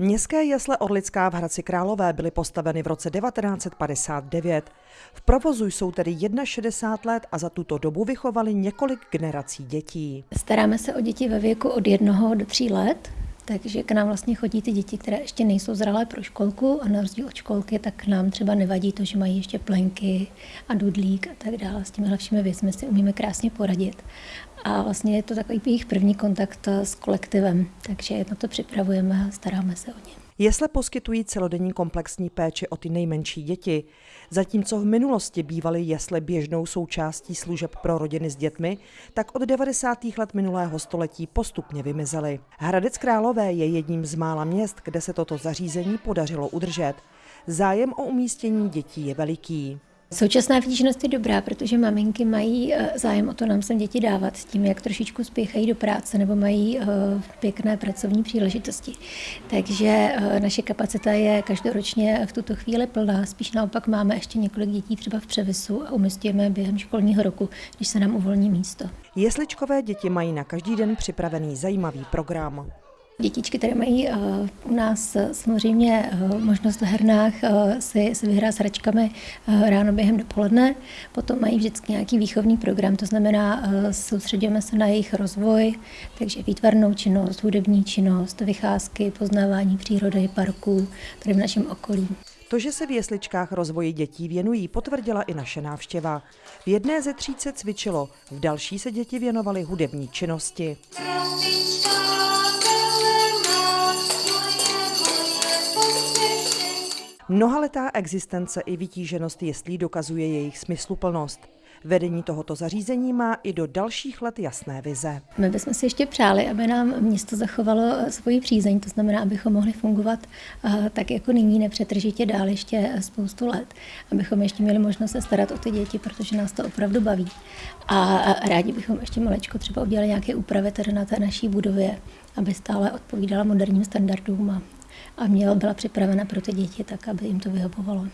Městské jesle Orlická v Hradci Králové byly postaveny v roce 1959. V provozu jsou tedy 61 let a za tuto dobu vychovali několik generací dětí. Staráme se o děti ve věku od jednoho do tří let, takže k nám vlastně chodí ty děti, které ještě nejsou zralé pro školku a na rozdíl od školky, tak nám třeba nevadí to, že mají ještě plenky a dudlík a tak dále. S těmi všemi věcmi si umíme krásně poradit. A vlastně je to takový jejich první kontakt s kolektivem, takže na to připravujeme a staráme se o ně. Jesle poskytují celodenní komplexní péči o ty nejmenší děti. Zatímco v minulosti bývaly jesle běžnou součástí služeb pro rodiny s dětmi, tak od 90. let minulého století postupně vymizely. Hradec Králové je jedním z mála měst, kde se toto zařízení podařilo udržet. Zájem o umístění dětí je veliký. Současná vtíženost je dobrá, protože maminky mají eh, zájem o to nám sem děti dávat s tím, jak trošičku spěchají do práce nebo mají eh, pěkné pracovní příležitosti. Takže eh, naše kapacita je každoročně v tuto chvíli plná. Spíš naopak máme ještě několik dětí třeba v převisu a umistujeme během školního roku, když se nám uvolní místo. Jesličkové děti mají na každý den připravený zajímavý program. Dětičky, které mají uh, u nás uh, samozřejmě uh, možnost v hernách si, si vyhrát s hračkami ráno během dopoledne. Potom mají vždycky nějaký výchovný program, to znamená, soustředíme se na jejich rozvoj, takže výtvarnou činnost, hudební činnost, vycházky, poznávání přírody, parků, tady v našem okolí. To, že se v jesličkách rozvoji dětí věnují, potvrdila i naše návštěva. V jedné ze tří se cvičilo, v další se děti věnovaly hudební činnosti. Mnohaletá existence i vytíženost jeslí dokazuje jejich smysluplnost. Vedení tohoto zařízení má i do dalších let jasné vize. My bychom si ještě přáli, aby nám město zachovalo svoji přízeň, to znamená, abychom mohli fungovat eh, tak jako nyní nepřetržitě dál ještě spoustu let, abychom ještě měli možnost se starat o ty děti, protože nás to opravdu baví. A rádi bychom ještě malečko třeba udělali nějaké úpravy tady na té naší budově, aby stále odpovídala moderním standardům a a měla, byla připravena pro ty děti tak, aby jim to vyhovovalo.